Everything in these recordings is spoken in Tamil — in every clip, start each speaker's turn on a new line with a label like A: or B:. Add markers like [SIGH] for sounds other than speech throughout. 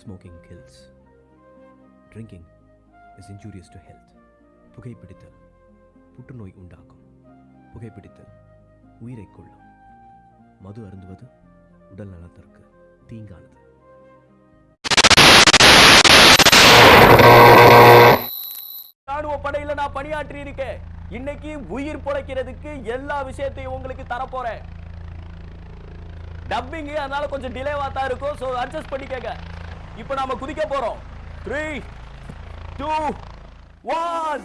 A: Smoking kills drinking is injurious to health புகைப்பிடித்தல். புற்றுநோய் உண்டாக்கும். புகைப்பிடித்தல். உயிரை கொள்ளும் மது அருந்துவது உடல் நலத்திற்கு தீங்கானது.
B: ராணுவ படையில நான் பணியாற்றி இருக்கேன் இன்னைக்கு உயிர் பிழைக்கிறதுக்கு எல்லா விஷயத்தையும் உங்களுக்கு தரப்போறேன். டப்பிங்கு அதனால கொஞ்சம் டிலேவா தான் இருக்கும். ஸோ அட்ஜஸ்ட் பண்ணிக்கங்க. இப்போ நாம குதிக்க போறோம். Three two one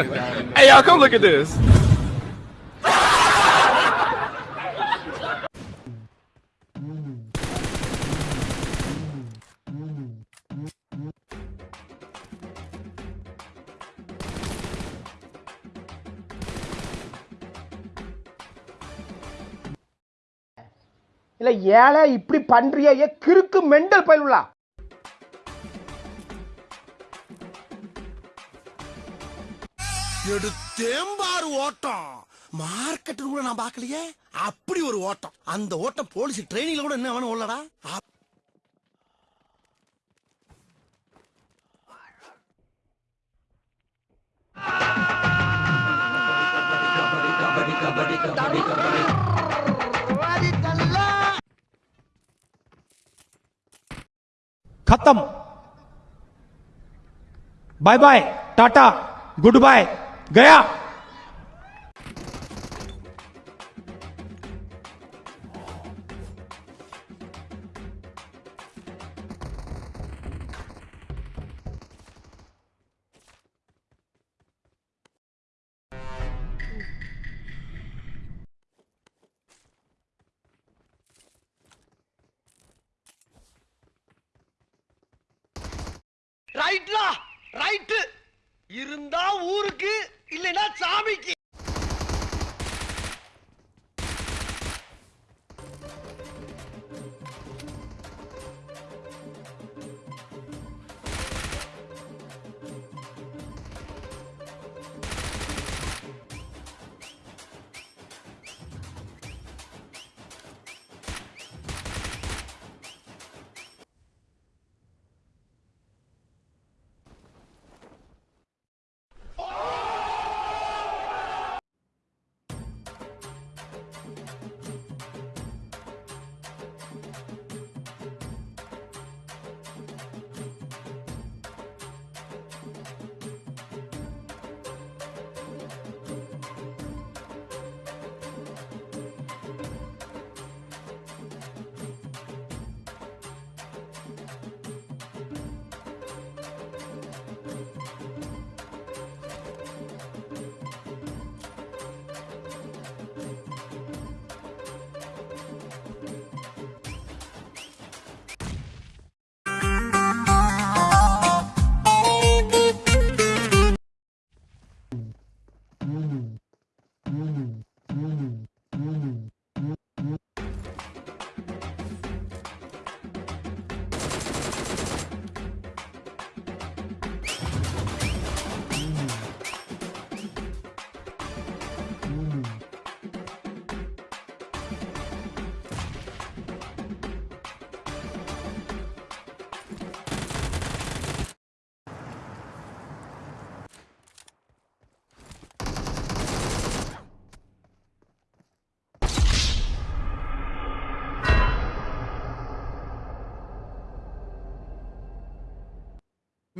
B: [LAUGHS]
C: Hey, y'all, come look at this.
D: இல்லை ஏழை இப்படி பண்றியே கிறுக்கு மெண்டல் பயிலுலா
E: எடுத்தேம்பாரு ஓட்டம் மார்க்கெட் கூட நான் பார்க்கலையே அப்படி ஒரு ஓட்டம் அந்த ஓட்டம் போலீஸ் ட்ரைனிங்ல கூட என்ன வேணும் உள்ளடா
F: खत्म bye bye tata goodbye गया
E: ரைட்லா ரைட்டு. இருந்தா ஊருக்கு. இல்லைன்னா சாமிக்கு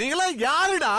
E: நீங்களா யாருடா?